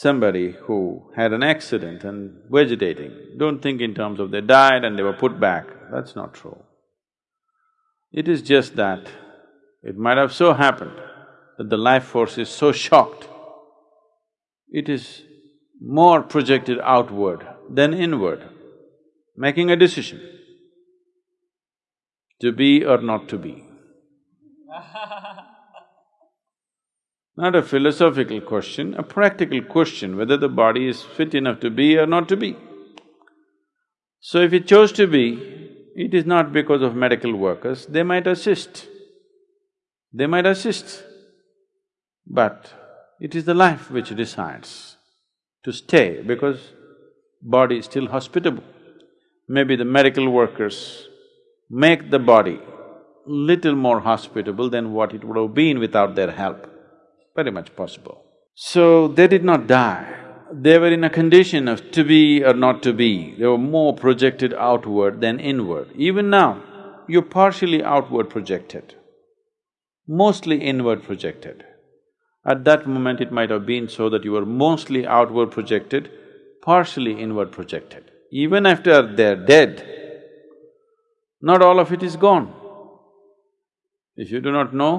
somebody who had an accident and vegetating, don't think in terms of they died and they were put back, that's not true. It is just that it might have so happened that the life force is so shocked, it is more projected outward than inward, making a decision to be or not to be. Not a philosophical question, a practical question whether the body is fit enough to be or not to be. So if it chose to be, it is not because of medical workers, they might assist. They might assist, but it is the life which decides to stay because body is still hospitable. Maybe the medical workers make the body little more hospitable than what it would have been without their help very much possible. So they did not die, they were in a condition of to be or not to be, they were more projected outward than inward. Even now, you're partially outward projected, mostly inward projected. At that moment it might have been so that you were mostly outward projected, partially inward projected. Even after they're dead, not all of it is gone. If you do not know,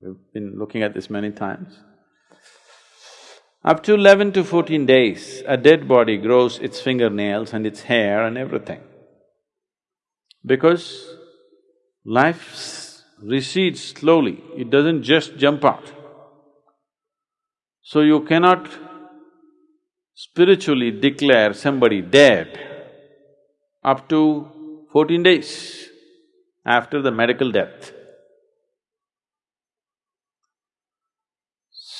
We've been looking at this many times. Up to eleven to fourteen days, a dead body grows its fingernails and its hair and everything. Because life recedes slowly, it doesn't just jump out. So you cannot spiritually declare somebody dead up to fourteen days after the medical death.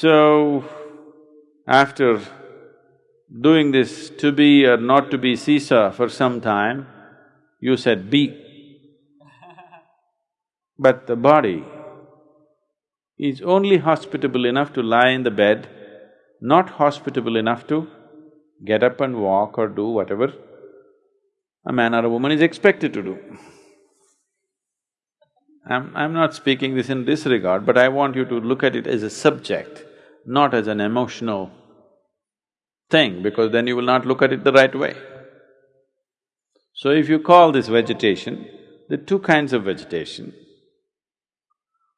So, after doing this to be or not to be seesaw for some time, you said be. But the body is only hospitable enough to lie in the bed, not hospitable enough to get up and walk or do whatever a man or a woman is expected to do. I'm… I'm not speaking this in this regard, but I want you to look at it as a subject not as an emotional thing because then you will not look at it the right way. So if you call this vegetation, there are two kinds of vegetation.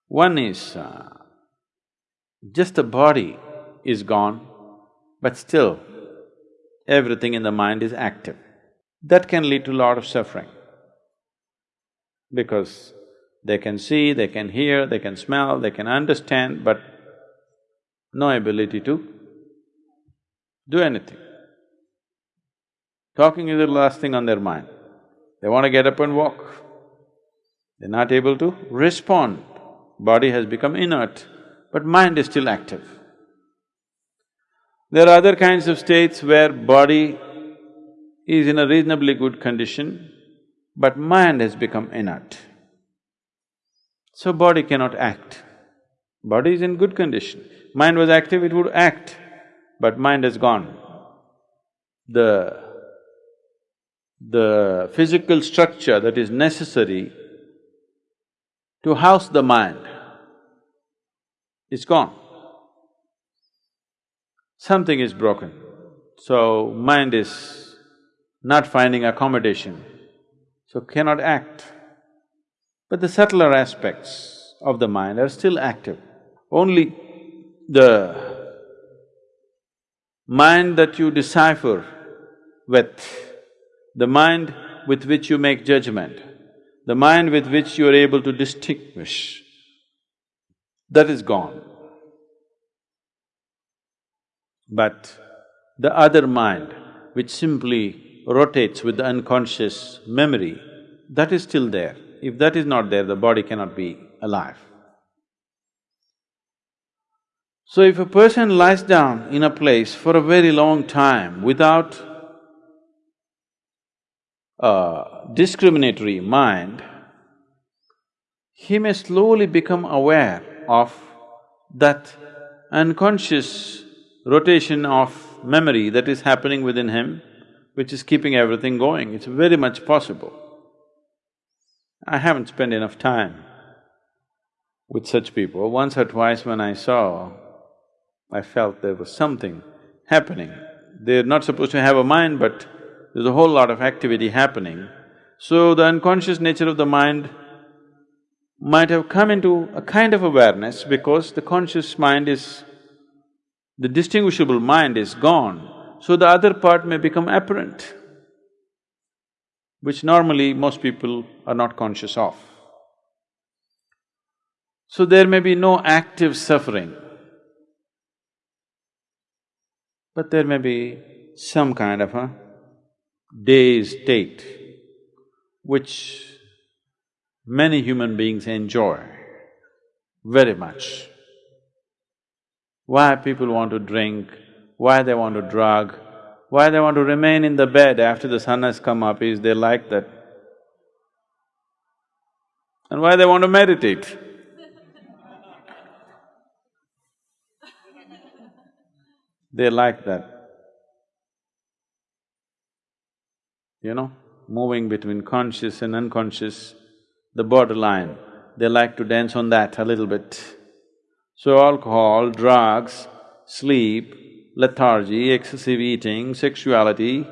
One is uh, just the body is gone, but still everything in the mind is active. That can lead to a lot of suffering because they can see, they can hear, they can smell, they can understand, but no ability to do anything. Talking is the last thing on their mind. They want to get up and walk. They're not able to respond. Body has become inert, but mind is still active. There are other kinds of states where body is in a reasonably good condition, but mind has become inert. So body cannot act. Body is in good condition. Mind was active, it would act, but mind has gone. The… the physical structure that is necessary to house the mind is gone. Something is broken, so mind is not finding accommodation, so cannot act. But the subtler aspects of the mind are still active. Only the mind that you decipher with, the mind with which you make judgment, the mind with which you are able to distinguish, that is gone. But the other mind, which simply rotates with the unconscious memory, that is still there. If that is not there, the body cannot be alive. So if a person lies down in a place for a very long time without a discriminatory mind, he may slowly become aware of that unconscious rotation of memory that is happening within him, which is keeping everything going. It's very much possible. I haven't spent enough time with such people. Once or twice when I saw I felt there was something happening. They're not supposed to have a mind, but there's a whole lot of activity happening. So the unconscious nature of the mind might have come into a kind of awareness because the conscious mind is… the distinguishable mind is gone, so the other part may become apparent, which normally most people are not conscious of. So there may be no active suffering, but there may be some kind of a dazed state which many human beings enjoy very much. Why people want to drink, why they want to drug, why they want to remain in the bed after the sun has come up is they like that. And why they want to meditate. They like that. You know, moving between conscious and unconscious, the borderline, they like to dance on that a little bit. So alcohol, drugs, sleep, lethargy, excessive eating, sexuality,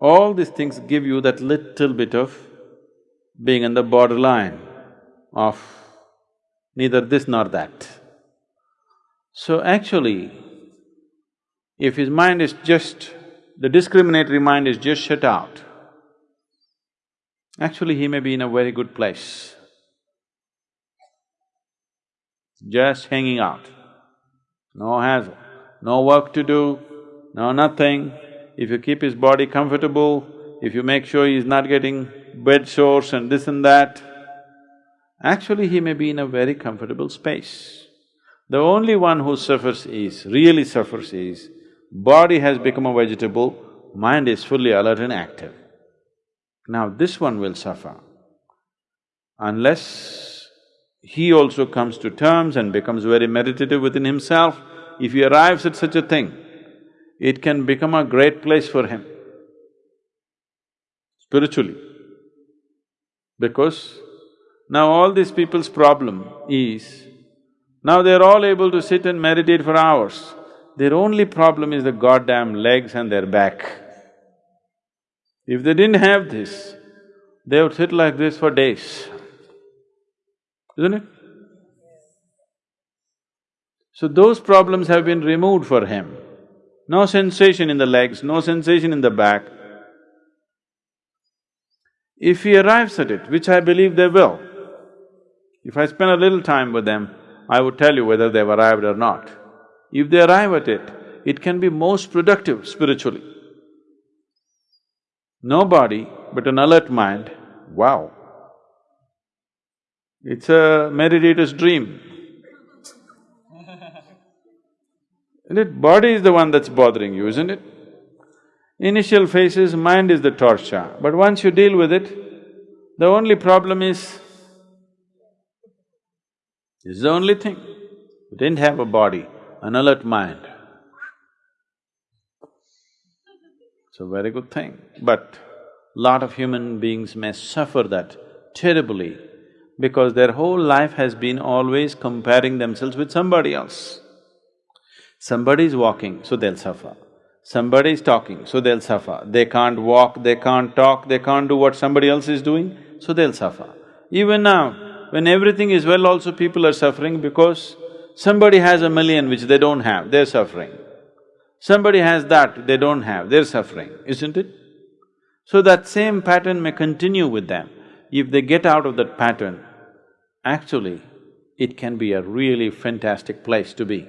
all these things give you that little bit of being on the borderline of neither this nor that. So actually, if his mind is just… the discriminatory mind is just shut out, actually he may be in a very good place. Just hanging out, no hassle, no work to do, no nothing. If you keep his body comfortable, if you make sure he's not getting bed sores and this and that, actually he may be in a very comfortable space. The only one who suffers is, really suffers is, body has become a vegetable, mind is fully alert and active. Now this one will suffer unless he also comes to terms and becomes very meditative within himself. If he arrives at such a thing, it can become a great place for him spiritually. Because now all these people's problem is, now they're all able to sit and meditate for hours. Their only problem is the goddamn legs and their back. If they didn't have this, they would sit like this for days, isn't it? So those problems have been removed for him. No sensation in the legs, no sensation in the back. If he arrives at it, which I believe they will, if I spend a little time with them, I would tell you whether they've arrived or not. If they arrive at it, it can be most productive spiritually. No body, but an alert mind, wow. It's a meditator's dream. Isn't it? Body is the one that's bothering you, isn't it? Initial phases, mind is the torture, but once you deal with it, the only problem is, this is the only thing. You didn't have a body, an alert mind. It's a very good thing, but lot of human beings may suffer that terribly because their whole life has been always comparing themselves with somebody else. Somebody is walking, so they'll suffer. Somebody is talking, so they'll suffer. They can't walk, they can't talk, they can't do what somebody else is doing, so they'll suffer. Even now, when everything is well also people are suffering because somebody has a million which they don't have, they're suffering. Somebody has that, they don't have, they're suffering, isn't it? So that same pattern may continue with them. If they get out of that pattern, actually, it can be a really fantastic place to be.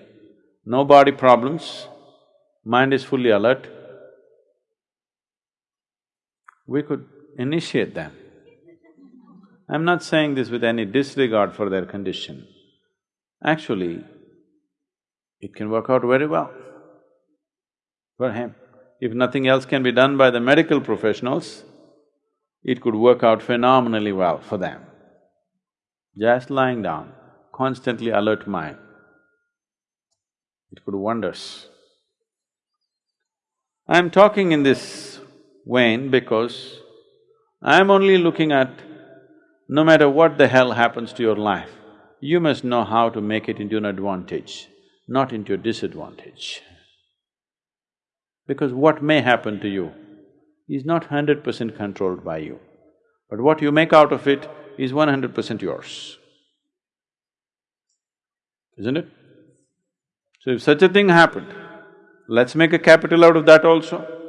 No body problems, mind is fully alert. We could initiate them. I'm not saying this with any disregard for their condition. Actually, it can work out very well for him. If nothing else can be done by the medical professionals, it could work out phenomenally well for them. Just lying down, constantly alert mind, it could wonders. I'm talking in this vein because I'm only looking at no matter what the hell happens to your life, you must know how to make it into an advantage, not into a disadvantage. Because what may happen to you is not hundred percent controlled by you, but what you make out of it is one hundred percent yours. Isn't it? So if such a thing happened, let's make a capital out of that also.